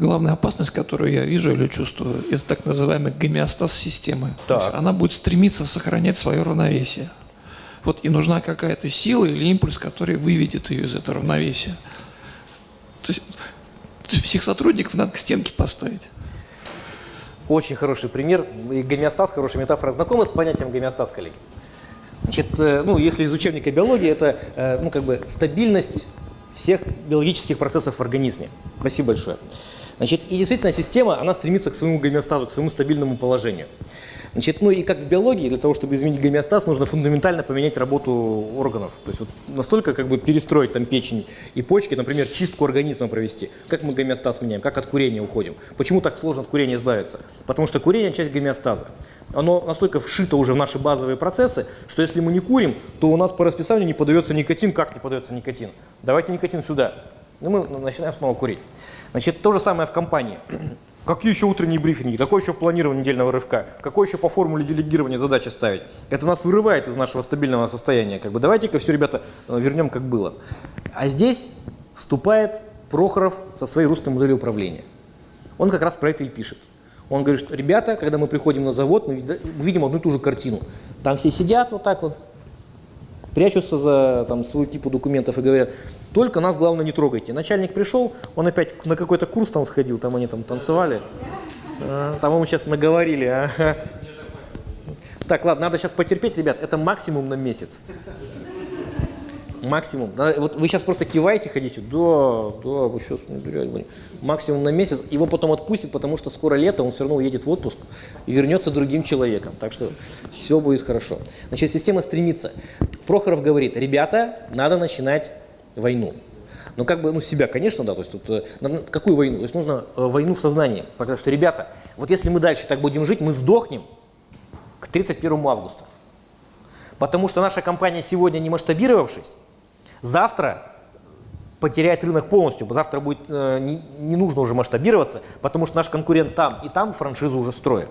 главная опасность, которую я вижу или чувствую, это так называемый гомеостаз системы. То есть Так. она будет стремиться сохранять свое равновесие. Вот и нужна какая-то сила или импульс, который выведет ее из этого равновесия. То есть, то есть всех сотрудников надо к стенке поставить. Очень хороший пример. И гомеостаз, хорошая метафора. Знакомы с понятием гомеостаз, коллеги? Значит, э, ну, если из учебника биологии, это э, ну, как бы стабильность всех биологических процессов в организме. Спасибо большое. Значит, и действительно система, она стремится к своему гомеостазу, к своему стабильному положению. Значит, ну и как в биологии, для того, чтобы изменить гомеостаз, нужно фундаментально поменять работу органов. То есть вот настолько как бы перестроить там печень и почки, например, чистку организма провести. Как мы гомеостаз меняем, как от курения уходим. Почему так сложно от курения избавиться? Потому что курение – часть гомеостаза. Оно настолько вшито уже в наши базовые процессы, что если мы не курим, то у нас по расписанию не подается никотин. Как не подается никотин? Давайте никотин сюда. И мы начинаем снова курить. Значит, то же самое в компании. Какие еще утренние брифинги? Какое еще планирование недельного рывка? Какое еще по формуле делегирования задачи ставить? Это нас вырывает из нашего стабильного состояния. Как бы давайте-ка все, ребята, вернем как было. А здесь вступает Прохоров со своей русской моделью управления. Он как раз про это и пишет. Он говорит, что ребята, когда мы приходим на завод, мы видим одну и ту же картину. Там все сидят вот так вот, прячутся за там, свою типу документов и говорят, только нас, главное, не трогайте. Начальник пришел, он опять на какой-то курс там сходил, там они там танцевали, А, там ему сейчас наговорили. ага. Так, ладно, надо сейчас потерпеть, ребят, это максимум на месяц. Максимум. Да, Вот вы сейчас просто киваете, ходите, да, да, вы сейчас не дурять будете. Максимум на месяц. Его потом отпустят, потому что скоро лето, он все равно уедет в отпуск и вернется другим человеком. Так что все будет хорошо. Значит, система стремится. Прохоров говорит, ребята, надо начинать войну. Ну, как бы, ну, себя, конечно, да, то есть тут, э, нам- какую войну? То есть нужно э, войну в сознании. Потому что, ребята, вот если мы дальше так будем жить, мы сдохнем к 31 августа. Потому что наша компания сегодня не масштабировавшись, завтра потеряет рынок полностью. Завтра будет э, не, не нужно уже масштабироваться, потому что наш конкурент там и там франшизу уже строят.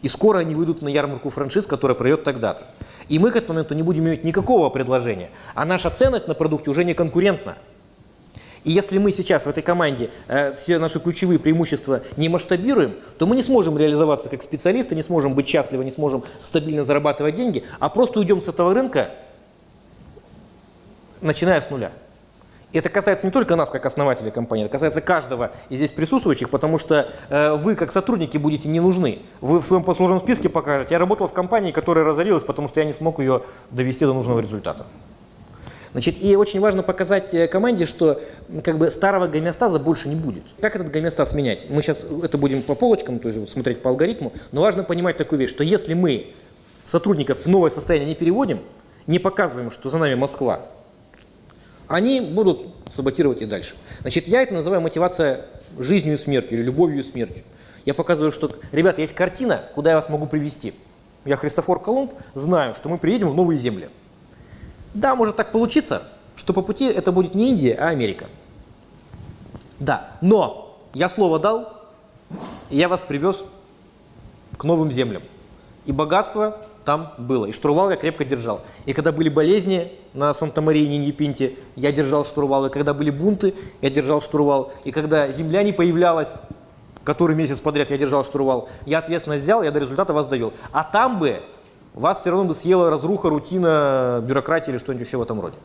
И скоро они выйдут на ярмарку франшиз, которая пройдет тогда-то. И мы к этому моменту не будем иметь никакого предложения. А наша ценность на продукте уже не конкурентна. И если мы сейчас в этой команде э, все наши ключевые преимущества не масштабируем, то мы не сможем реализоваться как специалисты, не сможем быть счастливы, не сможем стабильно зарабатывать деньги, а просто уйдем с этого рынка, начиная с нуля. И это касается не только нас, как основателей компании, это касается каждого из здесь присутствующих, потому что э, вы, как сотрудники, будете не нужны. Вы в своем послужном списке покажете, я работал в компании, которая разорилась, потому что я не смог ее довести до нужного результата. Значит, и очень важно показать э, команде, что как бы старого гомеостаза больше не будет. Как этот гомеостаз менять? Мы сейчас это будем по полочкам, то есть смотреть по алгоритму, но важно понимать такую вещь, что если мы сотрудников в новое состояние не переводим, не показываем, что за нами Москва, они будут саботировать и дальше. Значит, я это называю мотивация жизнью и смертью или любовью и смертью. Я показываю, что, ребята, есть картина, куда я вас могу привести. Я Христофор Колумб, знаю, что мы приедем в новые земли. Да, может так получиться, что по пути это будет не Индия, а Америка. Да, но я слово дал, и я вас привез к новым землям. И богатство там было, и штурвал я крепко держал. И когда были болезни на Санта-Марии, Ниньепинте, я держал штурвал. И когда были бунты, я держал штурвал. И когда земля не появлялась, который месяц подряд я держал штурвал, я ответственность взял, я до результата вас довел. А там бы вас все равно бы съела разруха, рутина, бюрократия или что-нибудь еще в этом роде.